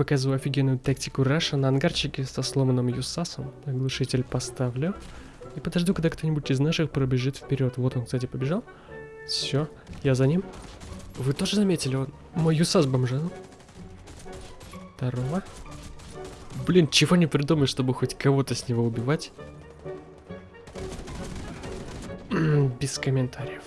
показываю офигенную тактику Раша на ангарчике со сломанным Юсасом. Оглушитель поставлю. И подожду, когда кто-нибудь из наших пробежит вперед. Вот он, кстати, побежал. Все, я за ним. Вы тоже заметили, он мой Юсас бомжанул. Второго. Блин, чего не придумать, чтобы хоть кого-то с него убивать? Без комментариев.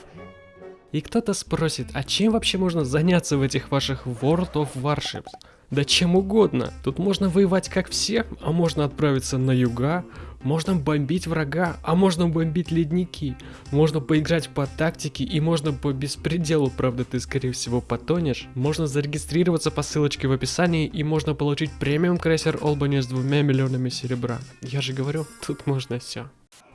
И кто-то спросит, а чем вообще можно заняться в этих ваших World of Warships? Да чем угодно. Тут можно воевать как все, а можно отправиться на юга, можно бомбить врага, а можно бомбить ледники. Можно поиграть по тактике и можно по беспределу, правда ты скорее всего потонешь. Можно зарегистрироваться по ссылочке в описании и можно получить премиум крейсер Олбани с двумя миллионами серебра. Я же говорю, тут можно все.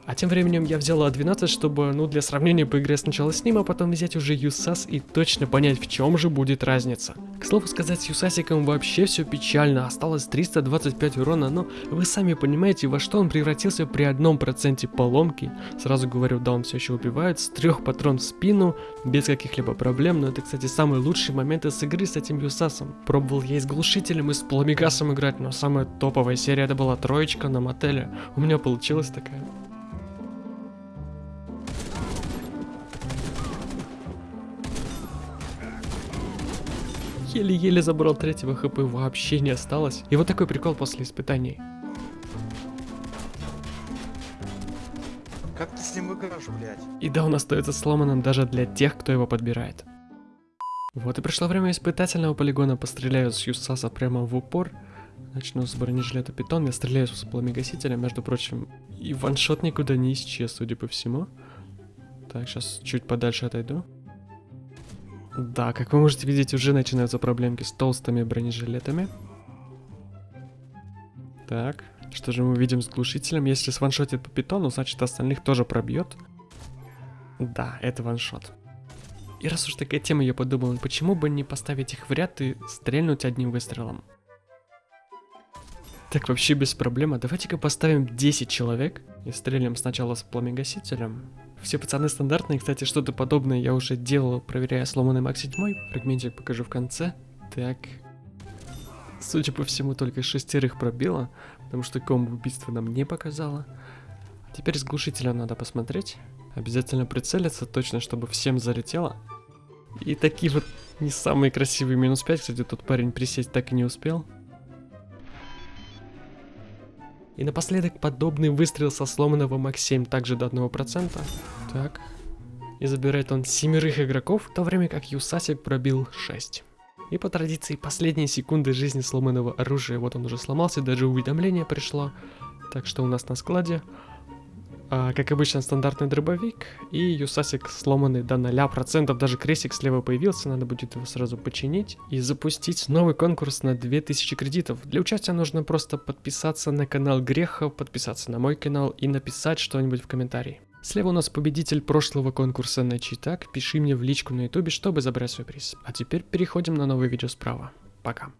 А тем временем я взял А12, чтобы, ну, для сравнения поиграть сначала с ним, а потом взять уже Юсас и точно понять, в чем же будет разница. К слову сказать, с Юсасиком вообще все печально, осталось 325 урона, но вы сами понимаете, во что он превратился при одном проценте поломки. Сразу говорю, да, он все еще убивает, с трех патрон в спину, без каких-либо проблем, но это, кстати, самый лучший момент из игры с этим Юсасом. Пробовал я и с глушителем, и с пламегасом играть, но самая топовая серия это была троечка на мотеле. У меня получилась такая. Еле-еле забрал третьего хп, вообще не осталось. И вот такой прикол после испытаний. Как ты с ним играешь, блядь? И да, он остается сломанным даже для тех, кто его подбирает. Вот и пришло время испытательного полигона. Постреляю с Юсаса прямо в упор. Начну с бронежилета Питон. Я стреляю с пламегасителя, между прочим. И ваншот никуда не исчез, судя по всему. Так, сейчас чуть подальше отойду. Да, как вы можете видеть, уже начинаются проблемки с толстыми бронежилетами. Так, что же мы видим с глушителем? Если сваншотит по питону, значит остальных тоже пробьет. Да, это ваншот. И раз уж такая тема, я подумал, почему бы не поставить их в ряд и стрельнуть одним выстрелом? Так, вообще без проблем. А давайте-ка поставим 10 человек и стрелим сначала с пламегасителем. Все пацаны стандартные, кстати, что-то подобное я уже делал, проверяя сломанный Мак 7. Фрагментик покажу в конце. Так. Судя по всему, только шестерых пробило, потому что комбо убийства нам не показало. Теперь с глушителя надо посмотреть. Обязательно прицелиться, точно, чтобы всем залетело. И такие вот не самые красивые минус 5, кстати, тот парень присесть так и не успел. И напоследок подобный выстрел со сломанного Мак 7 также до 1%. Так. И забирает он семерых игроков, в то время как Юсасик пробил 6. И по традиции последние секунды жизни сломанного оружия, вот он уже сломался, даже уведомление пришло. Так что у нас на складе а, как обычно, стандартный дробовик и юсасик сломанный до 0%. Даже крестик слева появился, надо будет его сразу починить и запустить новый конкурс на 2000 кредитов. Для участия нужно просто подписаться на канал Греха, подписаться на мой канал и написать что-нибудь в комментарии. Слева у нас победитель прошлого конкурса на читак. Пиши мне в личку на ютубе, чтобы забрать свой приз. А теперь переходим на новое видео справа. Пока.